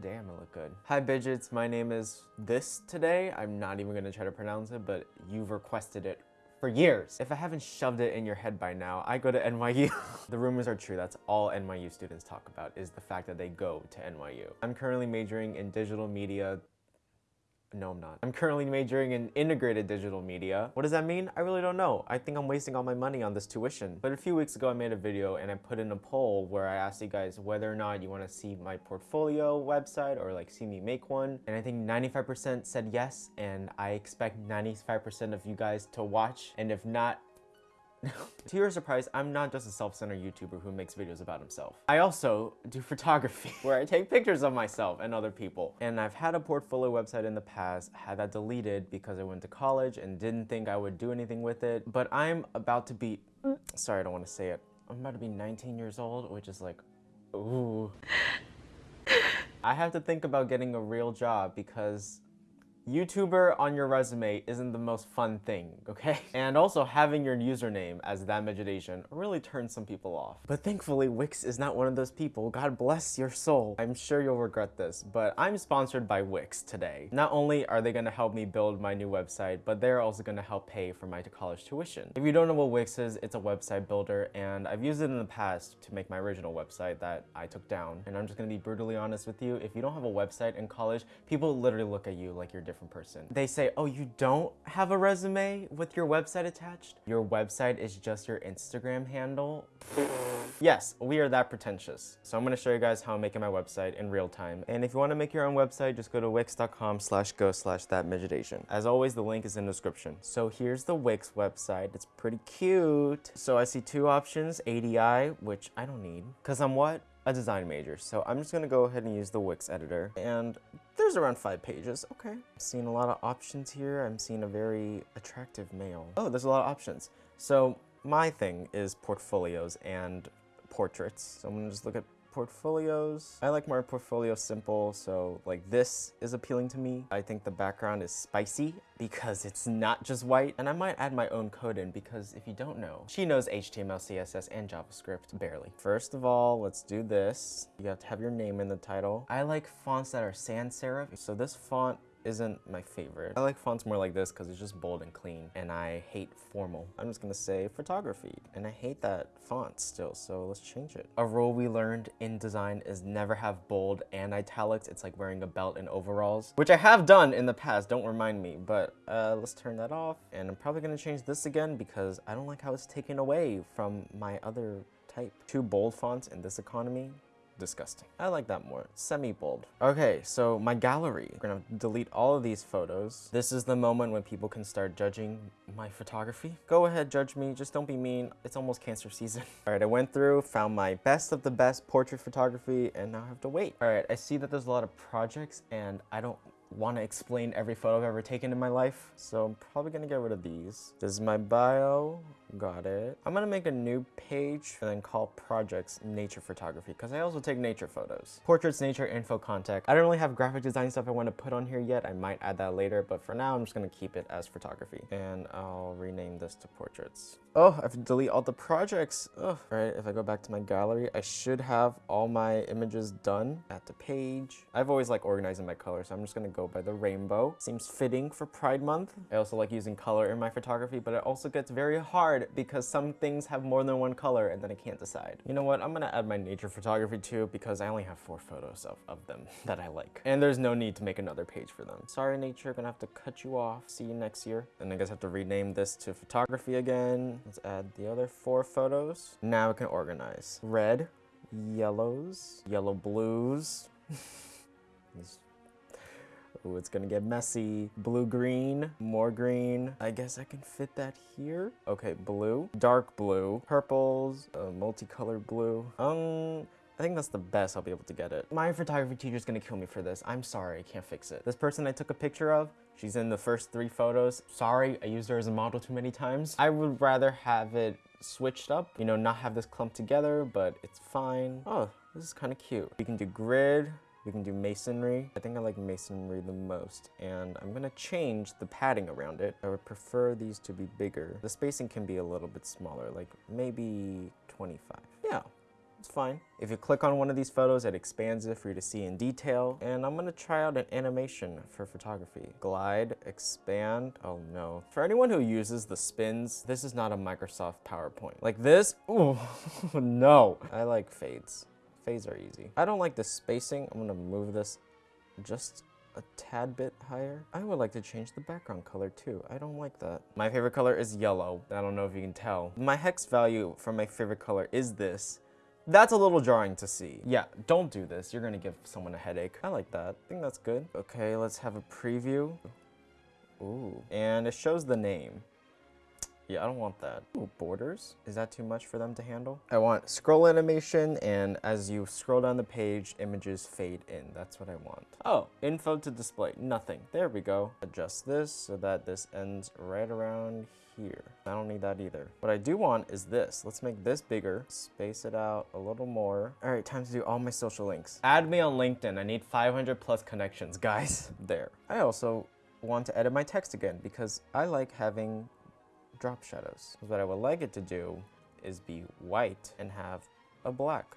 Damn, I look good. Hi, Bidgets. My name is this today. I'm not even gonna try to pronounce it, but you've requested it for years. If I haven't shoved it in your head by now, I go to NYU. the rumors are true. That's all NYU students talk about is the fact that they go to NYU. I'm currently majoring in digital media no, I'm not. I'm currently majoring in integrated digital media. What does that mean? I really don't know. I think I'm wasting all my money on this tuition. But a few weeks ago, I made a video and I put in a poll where I asked you guys whether or not you want to see my portfolio website or like see me make one. And I think 95% said yes. And I expect 95% of you guys to watch. And if not, to your surprise, I'm not just a self-centered YouTuber who makes videos about himself. I also do photography, where I take pictures of myself and other people. And I've had a portfolio website in the past, had that deleted because I went to college and didn't think I would do anything with it. But I'm about to be, sorry, I don't want to say it. I'm about to be 19 years old, which is like, ooh. I have to think about getting a real job because YouTuber on your resume isn't the most fun thing, okay? And also having your username as that Midget Asian really turns some people off. But thankfully, Wix is not one of those people. God bless your soul. I'm sure you'll regret this, but I'm sponsored by Wix today. Not only are they gonna help me build my new website, but they're also gonna help pay for my college tuition. If you don't know what Wix is, it's a website builder, and I've used it in the past to make my original website that I took down. And I'm just gonna be brutally honest with you, if you don't have a website in college, people literally look at you like you're different different person. They say, oh, you don't have a resume with your website attached? Your website is just your Instagram handle? yes, we are that pretentious. So I'm gonna show you guys how I'm making my website in real time. And if you wanna make your own website, just go to wix.com slash go slash that midget asian. As always, the link is in the description. So here's the Wix website. It's pretty cute. So I see two options, ADI, which I don't need. Cause I'm what? a design major. So I'm just gonna go ahead and use the Wix editor. And there's around five pages, okay. Seeing a lot of options here. I'm seeing a very attractive male. Oh, there's a lot of options. So my thing is portfolios and portraits. So I'm gonna just look at portfolios. I like my portfolio simple, so like this is appealing to me. I think the background is spicy because it's not just white. And I might add my own code in because if you don't know, she knows HTML, CSS, and JavaScript barely. First of all, let's do this. You have to have your name in the title. I like fonts that are sans serif. So this font isn't my favorite. I like fonts more like this because it's just bold and clean and I hate formal. I'm just gonna say photography and I hate that font still so let's change it. A rule we learned in design is never have bold and italics. It's like wearing a belt and overalls, which I have done in the past, don't remind me, but uh, let's turn that off and I'm probably gonna change this again because I don't like how it's taken away from my other type. Two bold fonts in this economy disgusting. I like that more, semi-bold. Okay, so my gallery. We're gonna delete all of these photos. This is the moment when people can start judging my photography. Go ahead, judge me, just don't be mean. It's almost cancer season. All right, I went through, found my best of the best portrait photography, and now I have to wait. All right, I see that there's a lot of projects, and I don't want to explain every photo I've ever taken in my life. So I'm probably going to get rid of these. This is my bio. Got it. I'm going to make a new page and then call projects nature photography because I also take nature photos. Portraits, nature, info, contact. I don't really have graphic design stuff I want to put on here yet. I might add that later, but for now I'm just going to keep it as photography. And I'll rename this to portraits. Oh, I have to delete all the projects. Oh, all right, if I go back to my gallery, I should have all my images done at the page. I've always like organizing my color, so I'm just gonna go by the rainbow. Seems fitting for Pride Month. I also like using color in my photography, but it also gets very hard because some things have more than one color and then I can't decide. You know what, I'm gonna add my nature photography too because I only have four photos of, of them that I like. And there's no need to make another page for them. Sorry nature, gonna have to cut you off. See you next year. And I guess I have to rename this to photography again. Let's add the other four photos. Now we can organize. Red, yellows, yellow blues. Ooh, it's gonna get messy. Blue green, more green. I guess I can fit that here. Okay, blue, dark blue, purples, uh, multicolored blue. Um, I think that's the best I'll be able to get it. My photography teacher's gonna kill me for this. I'm sorry, I can't fix it. This person I took a picture of, she's in the first three photos. Sorry, I used her as a model too many times. I would rather have it switched up, you know, not have this clump together, but it's fine. Oh, this is kind of cute. We can do grid, we can do masonry. I think I like masonry the most, and I'm gonna change the padding around it. I would prefer these to be bigger. The spacing can be a little bit smaller, like maybe 25. Yeah, It's fine. If you click on one of these photos, it expands it for you to see in detail. And I'm gonna try out an animation for photography. Glide, expand, oh no. For anyone who uses the spins, this is not a Microsoft PowerPoint. Like this, ooh, no. I like fades. Fades are easy. I don't like the spacing. I'm gonna move this just a tad bit higher. I would like to change the background color too. I don't like that. My favorite color is yellow. I don't know if you can tell. My hex value for my favorite color is this. That's a little jarring to see. Yeah, don't do this. You're gonna give someone a headache. I like that. I think that's good. Okay, let's have a preview. Ooh, and it shows the name. Yeah, I don't want that. Ooh, borders? Is that too much for them to handle? I want scroll animation, and as you scroll down the page, images fade in. That's what I want. Oh, info to display. Nothing. There we go. Adjust this so that this ends right around here. I don't need that either. What I do want is this. Let's make this bigger, space it out a little more. All right, time to do all my social links. Add me on LinkedIn. I need 500 plus connections, guys. There. I also want to edit my text again because I like having drop shadows. What I would like it to do is be white and have a black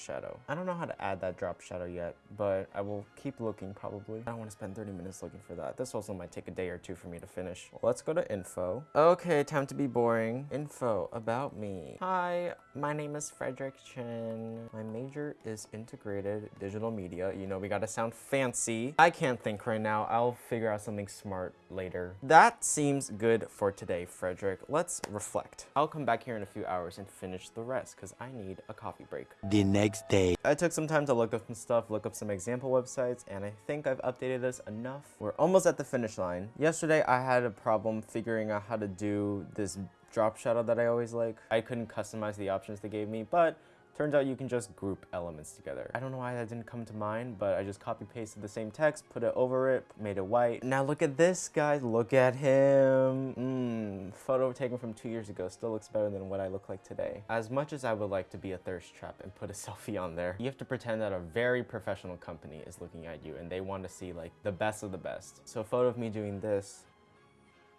shadow. I don't know how to add that drop shadow yet, but I will keep looking probably. I don't want to spend 30 minutes looking for that. This also might take a day or two for me to finish. Let's go to info. Okay, time to be boring. Info about me. Hi, my name is Frederick Chen. My major is integrated digital media. You know, we gotta sound fancy. I can't think right now. I'll figure out something smart later. That seems good for today, Frederick. Let's reflect. I'll come back here in a few hours and finish the rest because I need a coffee break. The next day. I took some time to look up some stuff, look up some example websites, and I think I've updated this enough. We're almost at the finish line. Yesterday, I had a problem figuring out how to do this drop shadow that I always like. I couldn't customize the options they gave me, but Turns out you can just group elements together. I don't know why that didn't come to mind, but I just copy pasted the same text, put it over it, made it white. Now look at this, guys. Look at him. Mmm. Photo taken from two years ago still looks better than what I look like today. As much as I would like to be a thirst trap and put a selfie on there, you have to pretend that a very professional company is looking at you and they want to see like the best of the best. So a photo of me doing this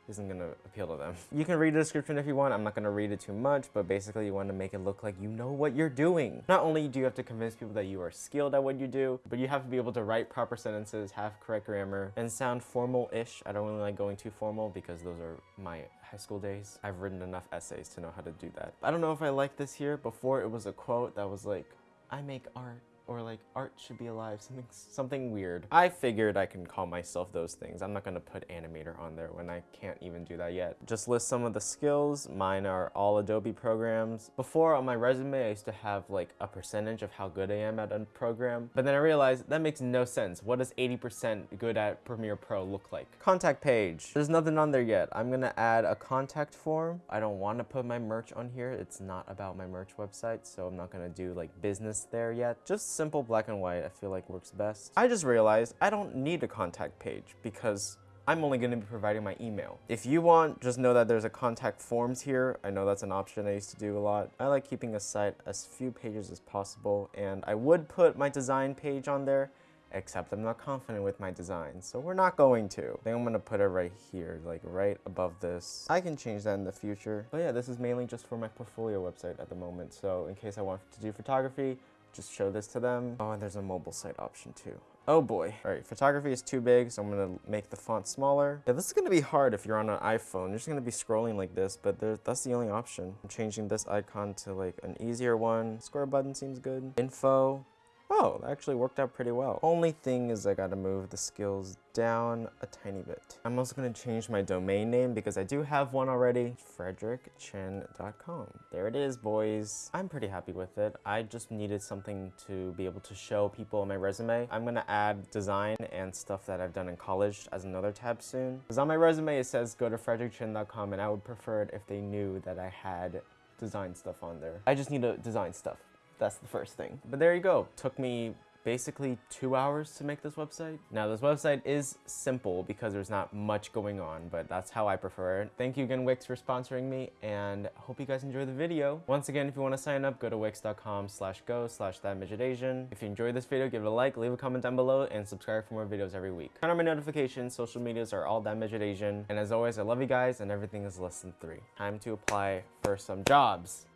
isn't gonna appeal to them. You can read the description if you want. I'm not gonna read it too much, but basically you want to make it look like you know what you're doing. Not only do you have to convince people that you are skilled at what you do, but you have to be able to write proper sentences, have correct grammar, and sound formal-ish. I don't really like going too formal because those are my high school days. I've written enough essays to know how to do that. I don't know if I like this here. Before it was a quote that was like, I make art or like art should be alive, something something weird. I figured I can call myself those things. I'm not gonna put animator on there when I can't even do that yet. Just list some of the skills. Mine are all Adobe programs. Before on my resume, I used to have like a percentage of how good I am at a program, but then I realized that makes no sense. What does 80% good at Premiere Pro look like? Contact page. There's nothing on there yet. I'm gonna add a contact form. I don't wanna put my merch on here. It's not about my merch website, so I'm not gonna do like business there yet. Just simple black and white I feel like works best. I just realized I don't need a contact page because I'm only going to be providing my email. If you want, just know that there's a contact forms here. I know that's an option I used to do a lot. I like keeping a site as few pages as possible, and I would put my design page on there, except I'm not confident with my design, so we're not going to. I think I'm gonna put it right here, like right above this. I can change that in the future. But yeah, this is mainly just for my portfolio website at the moment, so in case I want to do photography, just show this to them. Oh, and there's a mobile site option too. Oh boy. All right, photography is too big, so I'm gonna make the font smaller. Yeah, this is gonna be hard if you're on an iPhone. You're just gonna be scrolling like this, but that's the only option. I'm changing this icon to like an easier one. Square button seems good. Info, Oh, that actually worked out pretty well. Only thing is I gotta move the skills down a tiny bit. I'm also gonna change my domain name because I do have one already, frederickchen.com. There it is, boys. I'm pretty happy with it. I just needed something to be able to show people on my resume. I'm gonna add design and stuff that I've done in college as another tab soon. Because on my resume it says go to frederickchen.com and I would prefer it if they knew that I had design stuff on there. I just need to design stuff. That's the first thing. But there you go. Took me basically two hours to make this website. Now this website is simple because there's not much going on, but that's how I prefer it. Thank you again Wix for sponsoring me and hope you guys enjoy the video. Once again, if you want to sign up, go to wix.com slash go slash Asian. If you enjoyed this video, give it a like, leave a comment down below, and subscribe for more videos every week. Turn on my notifications, social medias are all Asian. And as always, I love you guys and everything is less than three. Time to apply for some jobs.